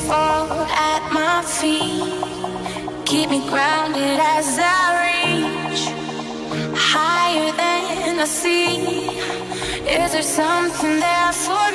Fall at my feet. Keep me grounded as I reach higher than I see. Is there something there for?